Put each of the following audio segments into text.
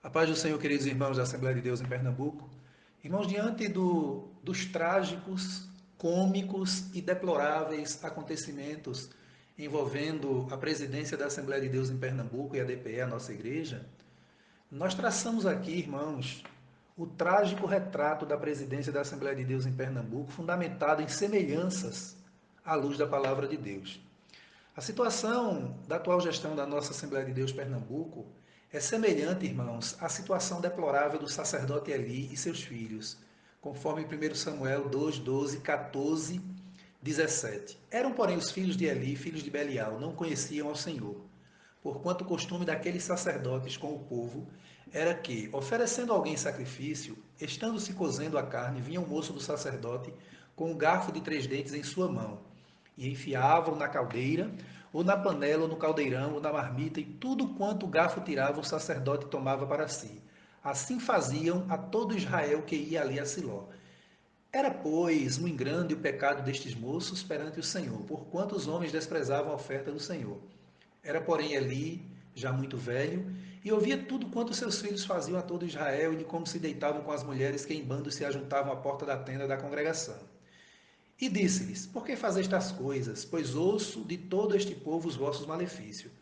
A paz do Senhor, queridos irmãos da Assembleia de Deus em Pernambuco. Irmãos, diante do, dos trágicos, cômicos e deploráveis acontecimentos envolvendo a presidência da Assembleia de Deus em Pernambuco e a DPE, a nossa igreja, nós traçamos aqui, irmãos, o trágico retrato da presidência da Assembleia de Deus em Pernambuco, fundamentado em semelhanças à luz da palavra de Deus. A situação da atual gestão da nossa Assembleia de Deus Pernambuco é semelhante, irmãos, à situação deplorável do sacerdote Eli e seus filhos, conforme 1 Samuel 2, 12, 14, 17. Eram, porém, os filhos de Eli, filhos de Belial, não conheciam ao Senhor, porquanto o costume daqueles sacerdotes com o povo era que, oferecendo alguém sacrifício, estando se cozendo a carne, vinha o moço do sacerdote com um garfo de três dentes em sua mão, e enfiavam na caldeira, ou na panela, ou no caldeirão, ou na marmita, e tudo quanto o garfo tirava, o sacerdote tomava para si. Assim faziam a todo Israel que ia ali a Siló. Era, pois, muito grande o pecado destes moços perante o Senhor, porquanto os homens desprezavam a oferta do Senhor. Era, porém, Eli, já muito velho, e ouvia tudo quanto seus filhos faziam a todo Israel e de como se deitavam com as mulheres que em bando se ajuntavam à porta da tenda da congregação. E disse-lhes: Por que fazeis estas coisas? Pois ouço de todo este povo os vossos malefícios.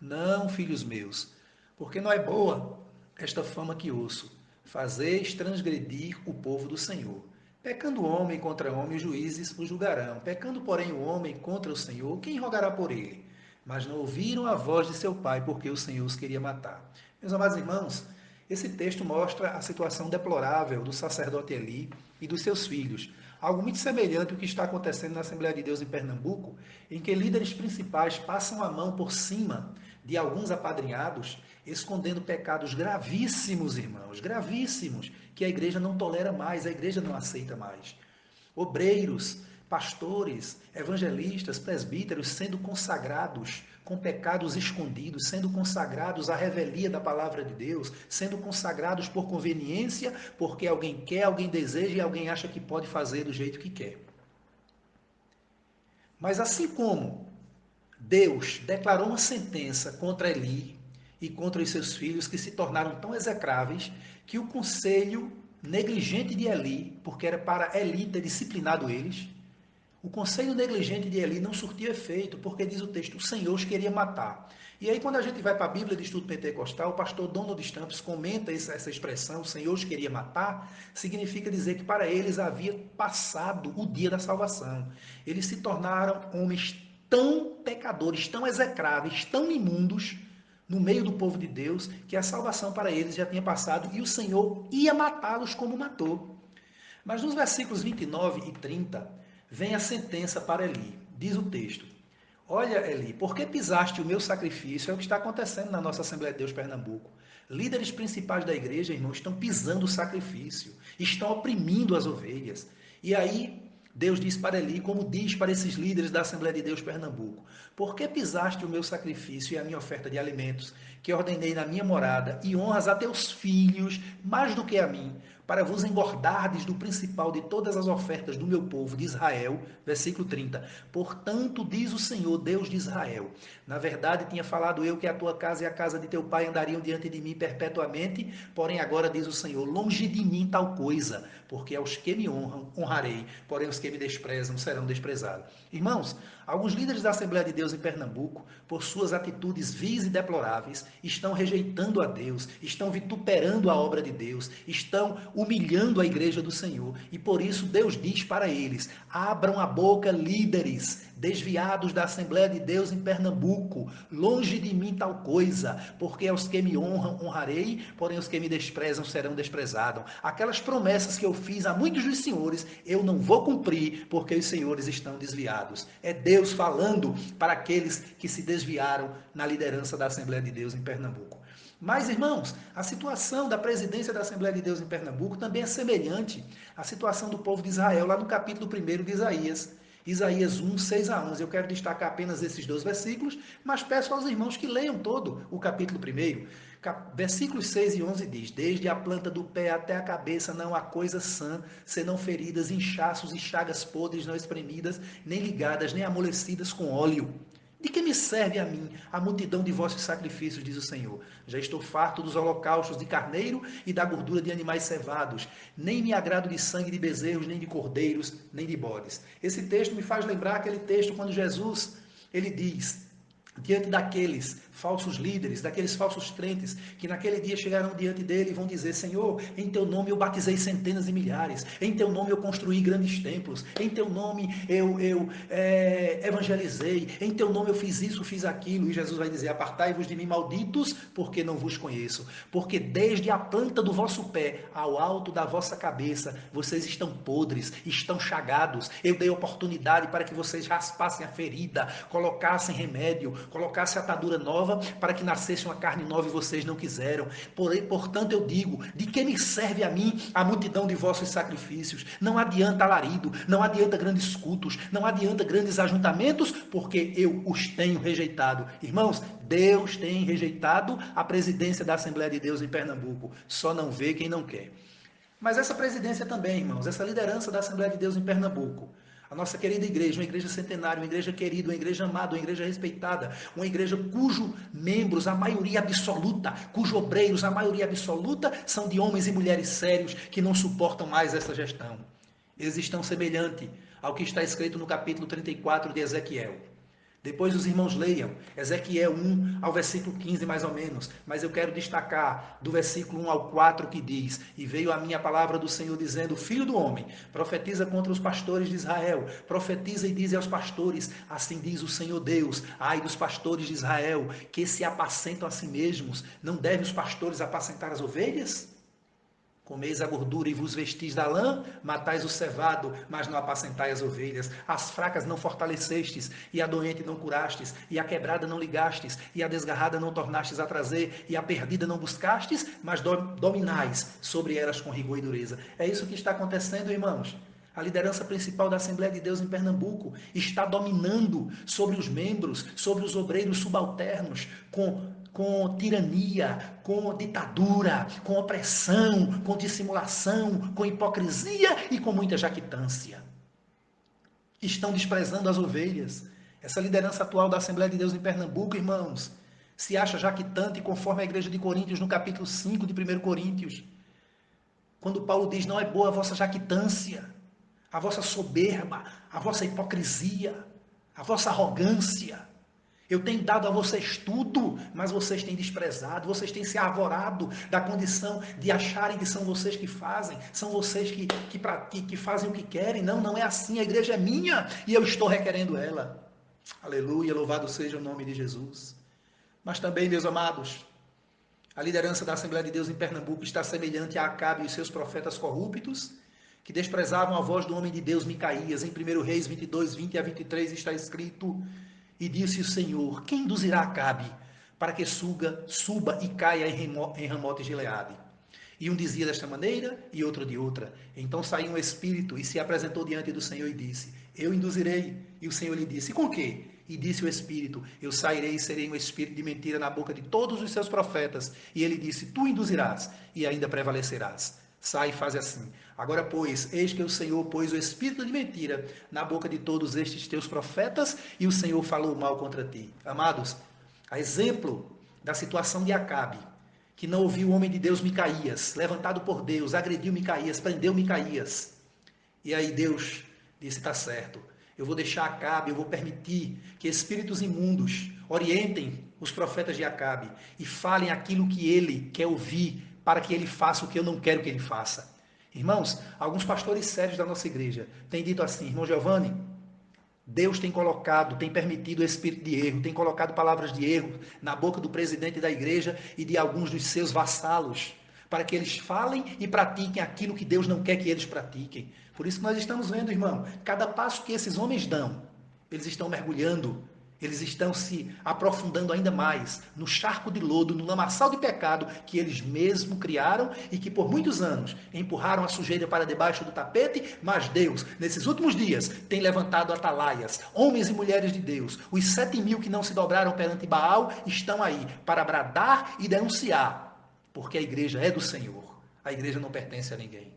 Não, filhos meus, porque não é boa esta fama que ouço. Fazeis transgredir o povo do Senhor. Pecando o homem contra homem, os juízes o julgarão. Pecando, porém, o homem contra o Senhor, quem rogará por ele? Mas não ouviram a voz de seu pai, porque o Senhor os queria matar. Meus amados irmãos, esse texto mostra a situação deplorável do sacerdote Eli e dos seus filhos, Algo muito semelhante ao que está acontecendo na Assembleia de Deus em Pernambuco, em que líderes principais passam a mão por cima de alguns apadrinhados, escondendo pecados gravíssimos, irmãos, gravíssimos, que a igreja não tolera mais, a igreja não aceita mais. Obreiros, pastores, evangelistas, presbíteros sendo consagrados com pecados escondidos, sendo consagrados à revelia da palavra de Deus, sendo consagrados por conveniência, porque alguém quer, alguém deseja e alguém acha que pode fazer do jeito que quer. Mas assim como Deus declarou uma sentença contra Eli e contra os seus filhos que se tornaram tão execráveis que o conselho negligente de Eli, porque era para Eli ter disciplinado eles, o conselho negligente de Eli não surtiu efeito, porque diz o texto, o Senhor os queria matar. E aí, quando a gente vai para a Bíblia de Estudo Pentecostal, o pastor Donald Stamps comenta essa expressão, o Senhor os queria matar, significa dizer que para eles havia passado o dia da salvação. Eles se tornaram homens tão pecadores, tão execráveis, tão imundos, no meio do povo de Deus, que a salvação para eles já tinha passado e o Senhor ia matá-los como matou. Mas nos versículos 29 e 30, vem a sentença para Eli. Diz o texto: Olha, Eli, por que pisaste o meu sacrifício? É o que está acontecendo na nossa Assembleia de Deus Pernambuco. Líderes principais da igreja, irmão, estão pisando o sacrifício, estão oprimindo as ovelhas. E aí, Deus diz para Eli, como diz para esses líderes da Assembleia de Deus Pernambuco: Por que pisaste o meu sacrifício e a minha oferta de alimentos, que ordenei na minha morada, e honras a teus filhos mais do que a mim? Para vos engordardes do principal de todas as ofertas do meu povo de Israel. Versículo 30. Portanto, diz o Senhor, Deus de Israel: Na verdade, tinha falado eu que a tua casa e a casa de teu pai andariam diante de mim perpetuamente, porém agora diz o Senhor: Longe de mim tal coisa, porque aos que me honram, honrarei, porém os que me desprezam serão desprezados. Irmãos, alguns líderes da Assembleia de Deus em Pernambuco, por suas atitudes vis e deploráveis, estão rejeitando a Deus, estão vituperando a obra de Deus, estão humilhando a igreja do Senhor. E por isso Deus diz para eles: abram a boca, líderes, desviados da Assembleia de Deus em Pernambuco, longe de mim tal coisa, porque aos que me honram honrarei, porém os que me desprezam serão desprezados. Aquelas promessas que eu fiz a muitos dos senhores, eu não vou cumprir, porque os senhores estão desviados. É Deus falando para aqueles que se desviaram na liderança da Assembleia de Deus em Pernambuco. Mas, irmãos, a situação da presidência da Assembleia de Deus em Pernambuco também é semelhante à situação do povo de Israel, lá no capítulo 1 de Isaías. Isaías 1, 6 a 11. Eu quero destacar apenas esses dois versículos, mas peço aos irmãos que leiam todo o capítulo 1. Versículos 6 e 11 diz: Desde a planta do pé até a cabeça não há coisa sã, senão feridas, inchaços e chagas podres não espremidas, nem ligadas, nem amolecidas com óleo. De que me serve a mim a multidão de vossos sacrifícios, diz o Senhor? Já estou farto dos holocaustos de carneiro e da gordura de animais cevados. Nem me agrado de sangue de bezerros, nem de cordeiros, nem de bodes. Esse texto me faz lembrar aquele texto quando Jesus ele diz: diante daqueles falsos líderes, daqueles falsos crentes que naquele dia chegarão diante dele e vão dizer: Senhor, em teu nome eu batizei centenas de milhares, em teu nome eu construí grandes templos, em teu nome eu, eu é, evangelizei, em teu nome eu fiz isso, fiz aquilo. E Jesus vai dizer: Apartai-vos de mim, malditos, porque não vos conheço. Porque desde a planta do vosso pé ao alto da vossa cabeça, vocês estão podres, estão chagados. Eu dei oportunidade para que vocês raspassem a ferida, colocassem remédio, colocassem atadura nova nova, para que nascesse uma carne nova e vocês não quiseram. Portanto, eu digo: de que me serve a mim a multidão de vossos sacrifícios? Não adianta alarido, não adianta grandes cultos, não adianta grandes ajuntamentos, porque eu os tenho rejeitado. Irmãos, Deus tem rejeitado a presidência da Assembleia de Deus em Pernambuco. Só não vê quem não quer. Mas essa presidência também, irmãos, essa liderança da Assembleia de Deus em Pernambuco, a nossa querida igreja, uma igreja centenária, uma igreja querida, uma igreja amada, uma igreja respeitada, uma igreja cujo membros, a maioria absoluta, cujos obreiros, a maioria absoluta, são de homens e mulheres sérios que não suportam mais essa gestão. Eles estão semelhante ao que está escrito no capítulo 34 de Ezequiel. Depois os irmãos leiam Ezequiel 1 ao versículo 15, mais ou menos. Mas eu quero destacar do versículo 1 ao 4 que diz: E veio a minha palavra do Senhor dizendo: Filho do homem, profetiza contra os pastores de Israel, profetiza e diz aos pastores: Assim diz o Senhor Deus, ai dos pastores de Israel, que se apacentam a si mesmos, não devem os pastores apacentar as ovelhas? Comeis a gordura e vos vestis da lã, matais o cevado, mas não apacentai as ovelhas. As fracas não fortalecestes, e a doente não curastes, e a quebrada não ligastes, e a desgarrada não tornastes a trazer, e a perdida não buscastes, mas dominais sobre elas com rigor e dureza. É isso que está acontecendo, irmãos. A liderança principal da Assembleia de Deus em Pernambuco está dominando sobre os membros, sobre os obreiros subalternos, com com tirania, com ditadura, com opressão, com dissimulação, com hipocrisia e com muita jactância. Estão desprezando as ovelhas. Essa liderança atual da Assembleia de Deus em Pernambuco, irmãos, se acha jactante conforme a igreja de Coríntios no capítulo 5 de 1 Coríntios. Quando Paulo diz: Não é boa a vossa jactância, a vossa soberba, a vossa hipocrisia, a vossa arrogância. Eu tenho dado a vocês tudo, mas vocês têm desprezado, vocês têm se arvorado da condição de acharem que são vocês que fazem, são vocês que, que, que, que fazem o que querem. Não, não é assim. A igreja é minha e eu estou requerendo ela. Aleluia, louvado seja o nome de Jesus. Mas também, meus amados, a liderança da Assembleia de Deus em Pernambuco está semelhante a Acabe e seus profetas corruptos, que desprezavam a voz do homem de Deus Micaías. Em 1 Reis 22, 20 a 23 está escrito e disse o Senhor: Quem induzirá Acabe para que suga, suba e caia em Ramote Gileade? E um dizia desta maneira e outro de outra. Então saiu um espírito e se apresentou diante do Senhor e disse: Eu induzirei. E o Senhor lhe disse: Com quê? E disse o Espírito: Eu sairei e serei um espírito de mentira na boca de todos os seus profetas. E ele disse: Tu induzirás e ainda prevalecerás. Sai e faz assim. Agora, pois, eis que o Senhor pôs o espírito de mentira na boca de todos estes teus profetas e o Senhor falou mal contra ti. Amados, a exemplo da situação de Acabe, que não ouviu o homem de Deus Micaías, levantado por Deus, agrediu Micaías, prendeu Micaías. E aí Deus disse: está certo, eu vou deixar Acabe, eu vou permitir que espíritos imundos orientem os profetas de Acabe e falem aquilo que ele quer ouvir para que ele faça o que eu não quero que ele faça. Irmãos, alguns pastores sérios da nossa igreja têm dito assim, irmão Giovanni, Deus tem colocado, tem permitido o espírito de erro, tem colocado palavras de erro na boca do presidente da igreja e de alguns dos seus vassalos, para que eles falem e pratiquem aquilo que Deus não quer que eles pratiquem. Por isso que nós estamos vendo, irmão, cada passo que esses homens dão, eles estão mergulhando eles estão se aprofundando ainda mais no charco de lodo, no lamaçal de pecado que eles mesmos criaram e que por muitos anos empurraram a sujeira para debaixo do tapete, mas Deus, nesses últimos dias, tem levantado atalaias, homens e mulheres de Deus. Os sete mil que não se dobraram perante Baal estão aí para bradar e denunciar, porque a igreja é do Senhor. A igreja não pertence a ninguém.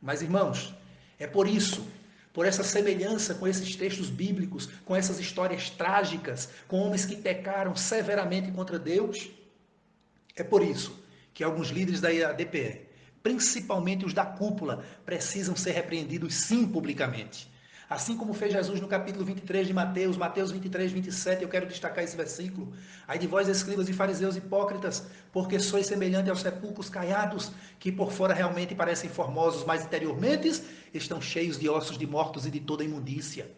Mas, irmãos, é por isso por essa semelhança com esses textos bíblicos, com essas histórias trágicas, com homens que pecaram severamente contra Deus. É por isso que alguns líderes da ADPE, principalmente os da cúpula, precisam ser repreendidos sim publicamente. Assim como fez Jesus no capítulo 23 de Mateus, Mateus 23, 27, eu quero destacar esse versículo. Aí de vós, escribas e fariseus hipócritas, porque sois semelhante aos sepulcros caiados, que por fora realmente parecem formosos, mas interiormente estão cheios de ossos de mortos e de toda imundícia.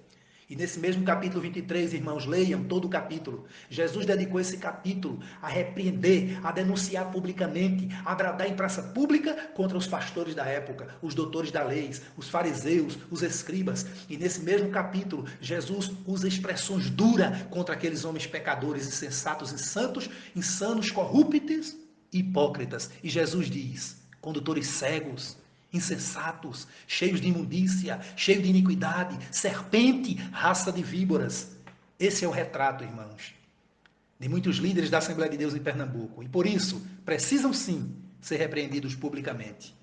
E nesse mesmo capítulo 23, irmãos, leiam todo o capítulo. Jesus dedicou esse capítulo a repreender, a denunciar publicamente, a bradar em praça pública contra os pastores da época, os doutores da lei, os fariseus, os escribas. E nesse mesmo capítulo, Jesus usa expressões duras contra aqueles homens pecadores, insensatos, insantos, insanos, corruptos e hipócritas. E Jesus diz: condutores cegos, insensatos, cheios de imundícia, cheios de iniquidade, serpente, raça de víboras. Esse é o retrato, irmãos, de muitos líderes da Assembleia de Deus em Pernambuco. E por isso, precisam sim ser repreendidos publicamente.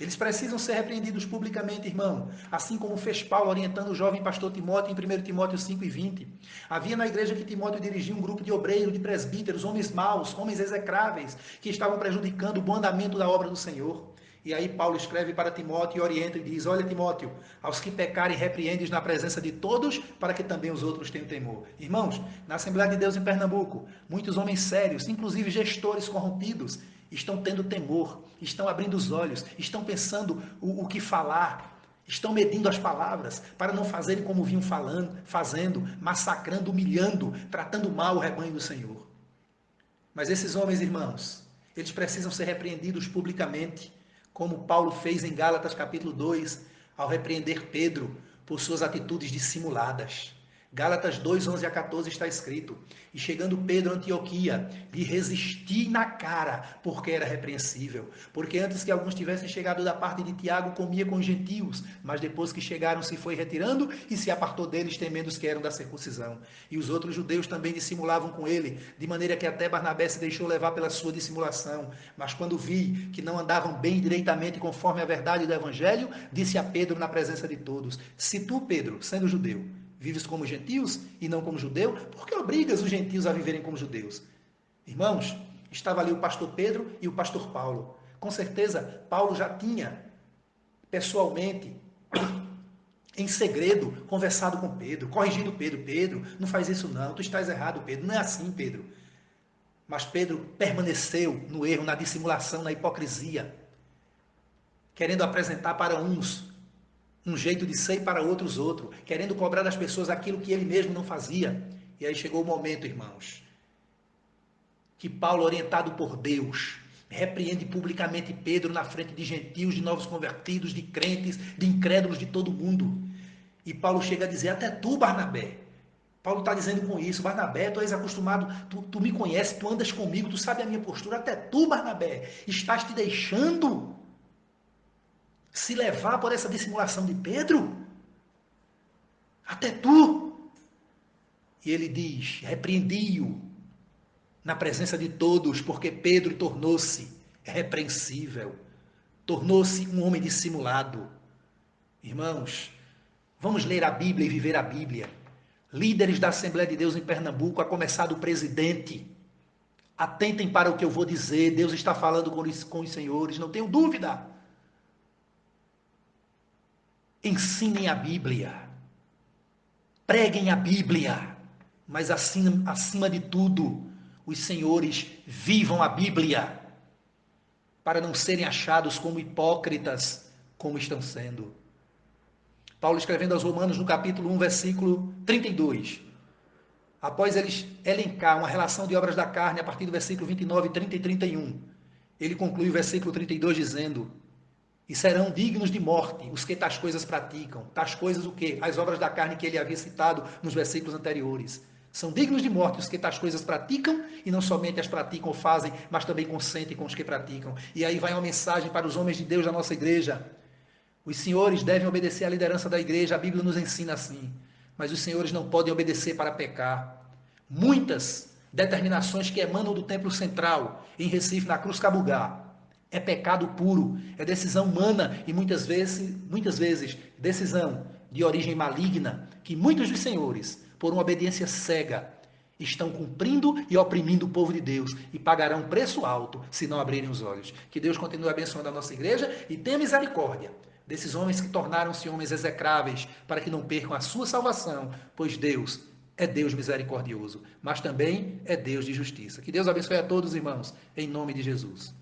Eles precisam ser repreendidos publicamente, irmão, assim como fez Paulo orientando o jovem pastor Timóteo em 1 Timóteo 5 e 20. Havia na igreja que Timóteo dirigia um grupo de obreiros, de presbíteros, homens maus, homens execráveis, que estavam prejudicando o bom andamento da obra do Senhor. E aí Paulo escreve para Timóteo e orienta e diz: Olha, Timóteo, aos que pecarem, repreendes na presença de todos, para que também os outros tenham temor. Irmãos, na Assembleia de Deus em Pernambuco, muitos homens sérios, inclusive gestores corrompidos, estão tendo temor, estão abrindo os olhos, estão pensando o, o que falar, estão medindo as palavras para não fazerem como vinham falando, fazendo, massacrando, humilhando, tratando mal o rebanho do Senhor. Mas esses homens, irmãos, eles precisam ser repreendidos publicamente como Paulo fez em Gálatas capítulo 2, ao repreender Pedro por suas atitudes dissimuladas. Gálatas 2, 11 a 14 está escrito: E chegando Pedro a Antioquia, lhe resisti na cara, porque era repreensível. Porque antes que alguns tivessem chegado da parte de Tiago, comia com os gentios, mas depois que chegaram, se foi retirando e se apartou deles, temendo os que eram da circuncisão. E os outros judeus também dissimulavam com ele, de maneira que até Barnabé se deixou levar pela sua dissimulação. Mas quando vi que não andavam bem direitamente conforme a verdade do evangelho, disse a Pedro na presença de todos: Se tu, Pedro, sendo judeu, vives como gentios e não como judeu? Por que obrigas os gentios a viverem como judeus? Irmãos, estava ali o pastor Pedro e o pastor Paulo. Com certeza, Paulo já tinha pessoalmente, em segredo, conversado com Pedro, corrigindo Pedro. Pedro, não faz isso não, tu estás errado, Pedro. Não é assim, Pedro. Mas Pedro permaneceu no erro, na dissimulação, na hipocrisia, querendo apresentar para uns um jeito de ser para outros outro, querendo cobrar das pessoas aquilo que ele mesmo não fazia. E aí chegou o momento, irmãos, que Paulo, orientado por Deus, repreende publicamente Pedro na frente de gentios, de novos convertidos, de crentes, de incrédulos de todo mundo. E Paulo chega a dizer: Até tu, Barnabé. Paulo está dizendo com isso: Barnabé, tu és acostumado, tu, tu me conheces, tu andas comigo, tu sabe a minha postura. Até tu, Barnabé, estás te deixando se levar por essa dissimulação de Pedro? Até tu. E ele diz: repreendi-o na presença de todos, porque Pedro tornou-se repreensível, tornou-se um homem dissimulado. Irmãos, vamos ler a Bíblia e viver a Bíblia. Líderes da Assembleia de Deus em Pernambuco, a começar do presidente. Atentem para o que eu vou dizer, Deus está falando com os, com os senhores, não tenho dúvida. Ensinem a Bíblia. Preguem a Bíblia. Mas acima, acima de tudo, os senhores vivam a Bíblia. Para não serem achados como hipócritas, como estão sendo. Paulo escrevendo aos Romanos no capítulo 1, versículo 32. Após eles elencar uma relação de obras da carne a partir do versículo 29, 30 e 31, ele conclui o versículo 32 dizendo: e serão dignos de morte os que tais coisas praticam. Tais coisas o quê? As obras da carne que ele havia citado nos versículos anteriores. São dignos de morte os que tais coisas praticam e não somente as praticam ou fazem, mas também consentem com os que praticam. E aí vai uma mensagem para os homens de Deus da nossa igreja. Os senhores devem obedecer à liderança da igreja, a Bíblia nos ensina assim. Mas os senhores não podem obedecer para pecar. Muitas determinações que emanam do templo central, em Recife, na Cruz Cabugá, é pecado puro, é decisão humana e muitas vezes, muitas vezes decisão de origem maligna que muitos dos senhores, por uma obediência cega, estão cumprindo e oprimindo o povo de Deus e pagarão preço alto se não abrirem os olhos. Que Deus continue abençoando a nossa igreja e tenha misericórdia desses homens que tornaram-se homens execráveis para que não percam a sua salvação, pois Deus é Deus misericordioso, mas também é Deus de justiça. Que Deus abençoe a todos, irmãos, em nome de Jesus.